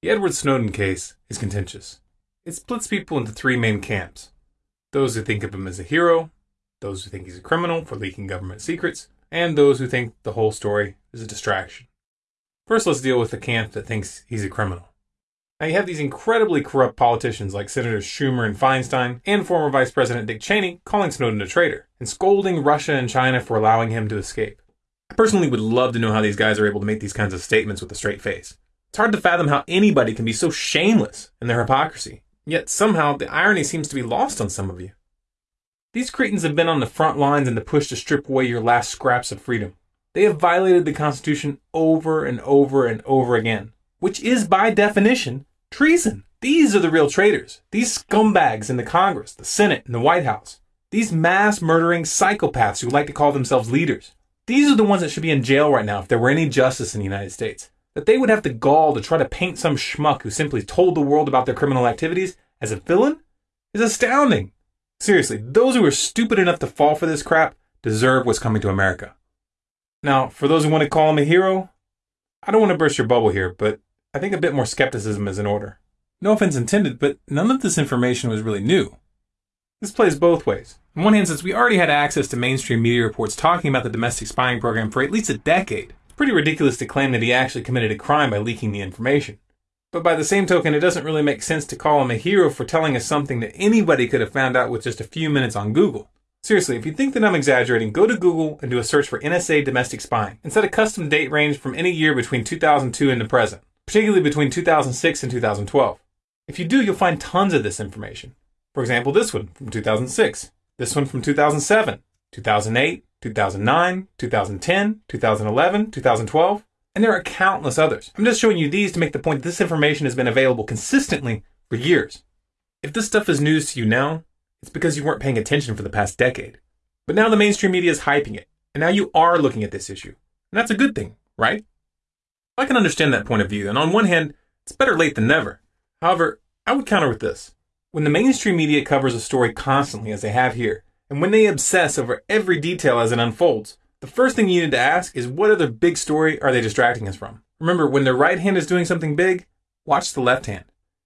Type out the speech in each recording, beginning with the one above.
The Edward Snowden case is contentious. It splits people into three main camps those who think of him as a hero, those who think he's a criminal for leaking government secrets, and those who think the whole story is a distraction. First, let's deal with the camp that thinks he's a criminal. Now, you have these incredibly corrupt politicians like Senators Schumer and Feinstein, and former Vice President Dick Cheney calling Snowden a traitor and scolding Russia and China for allowing him to escape. I personally would love to know how these guys are able to make these kinds of statements with a straight face. It's hard to fathom how anybody can be so shameless in their hypocrisy. Yet somehow the irony seems to be lost on some of you. These cretins have been on the front lines in the push to strip away your last scraps of freedom. They have violated the Constitution over and over and over again, which is by definition treason. These are the real traitors. These scumbags in the Congress, the Senate, and the White House. These mass murdering psychopaths who like to call themselves leaders. These are the ones that should be in jail right now if there were any justice in the United States that they would have the gall to try to paint some schmuck who simply told the world about their criminal activities as a villain is astounding. Seriously, those who are stupid enough to fall for this crap deserve what's coming to America. Now, for those who want to call him a hero, I don't want to burst your bubble here, but I think a bit more skepticism is in order. No offense intended, but none of this information was really new. This plays both ways. On one hand, since we already had access to mainstream media reports talking about the domestic spying program for at least a decade, pretty ridiculous to claim that he actually committed a crime by leaking the information. But by the same token, it doesn't really make sense to call him a hero for telling us something that anybody could have found out with just a few minutes on Google. Seriously, if you think that I'm exaggerating, go to Google and do a search for NSA domestic spying and set a custom date range from any year between 2002 and the present, particularly between 2006 and 2012. If you do, you'll find tons of this information. For example, this one from 2006, this one from 2007, 2008, 2009, 2010, 2011, 2012, and there are countless others. I'm just showing you these to make the point that this information has been available consistently for years. If this stuff is news to you now, it's because you weren't paying attention for the past decade. But now the mainstream media is hyping it, and now you are looking at this issue. And that's a good thing, right? I can understand that point of view, and on one hand, it's better late than never. However, I would counter with this. When the mainstream media covers a story constantly, as they have here, and when they obsess over every detail as it unfolds, the first thing you need to ask is what other big story are they distracting us from? Remember, when the right hand is doing something big, watch the left hand.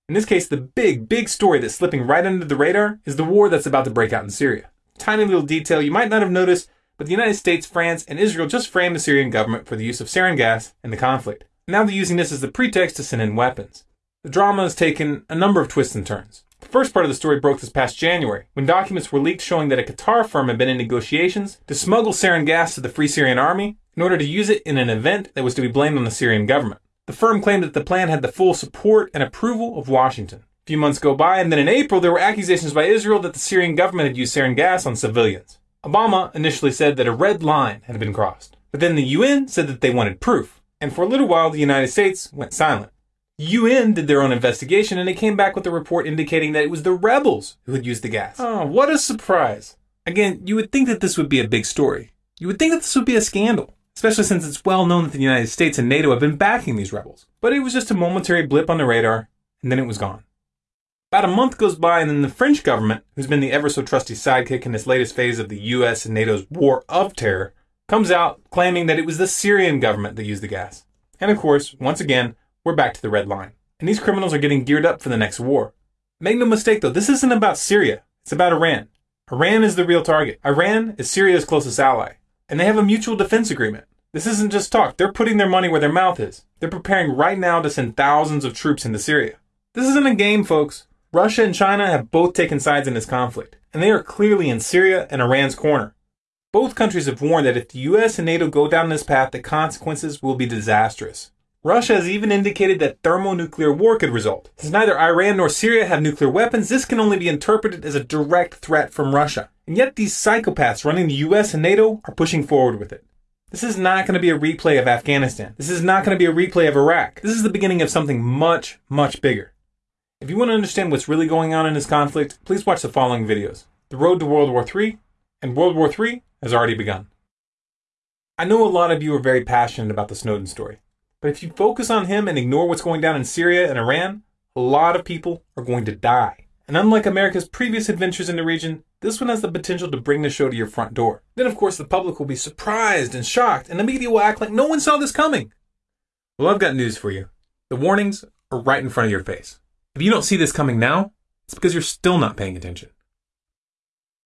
In this case, the big, big story that's slipping right under the radar is the war that's about to break out in Syria. Tiny little detail you might not have noticed, but the United States, France, and Israel just framed the Syrian government for the use of sarin gas in the conflict. Now they're using this as the pretext to send in weapons. The drama has taken a number of twists and turns. The first part of the story broke this past January, when documents were leaked showing that a Qatar firm had been in negotiations to smuggle sarin gas to the Free Syrian Army in order to use it in an event that was to be blamed on the Syrian government. The firm claimed that the plan had the full support and approval of Washington. A few months go by, and then in April, there were accusations by Israel that the Syrian government had used sarin gas on civilians. Obama initially said that a red line had been crossed, but then the UN said that they wanted proof, and for a little while, the United States went silent. UN did their own investigation and they came back with a report indicating that it was the rebels who had used the gas. Oh, what a surprise. Again, you would think that this would be a big story. You would think that this would be a scandal, especially since it's well known that the United States and NATO have been backing these rebels. But it was just a momentary blip on the radar, and then it was gone. About a month goes by, and then the French government, who's been the ever so trusty sidekick in this latest phase of the US and NATO's war of terror, comes out claiming that it was the Syrian government that used the gas. And of course, once again, we're back to the red line. And these criminals are getting geared up for the next war. Make no mistake though, this isn't about Syria. It's about Iran. Iran is the real target. Iran is Syria's closest ally. And they have a mutual defense agreement. This isn't just talk. They're putting their money where their mouth is. They're preparing right now to send thousands of troops into Syria. This isn't a game, folks. Russia and China have both taken sides in this conflict, and they are clearly in Syria and Iran's corner. Both countries have warned that if the US and NATO go down this path, the consequences will be disastrous. Russia has even indicated that thermonuclear war could result. Since neither Iran nor Syria have nuclear weapons, this can only be interpreted as a direct threat from Russia. And yet these psychopaths running the US and NATO are pushing forward with it. This is not going to be a replay of Afghanistan. This is not going to be a replay of Iraq. This is the beginning of something much, much bigger. If you want to understand what's really going on in this conflict, please watch the following videos. The Road to World War III and World War III has already begun. I know a lot of you are very passionate about the Snowden story. But if you focus on him and ignore what's going down in Syria and Iran, a lot of people are going to die. And unlike America's previous adventures in the region, this one has the potential to bring the show to your front door. Then, of course, the public will be surprised and shocked, and the media will act like no one saw this coming. Well, I've got news for you. The warnings are right in front of your face. If you don't see this coming now, it's because you're still not paying attention.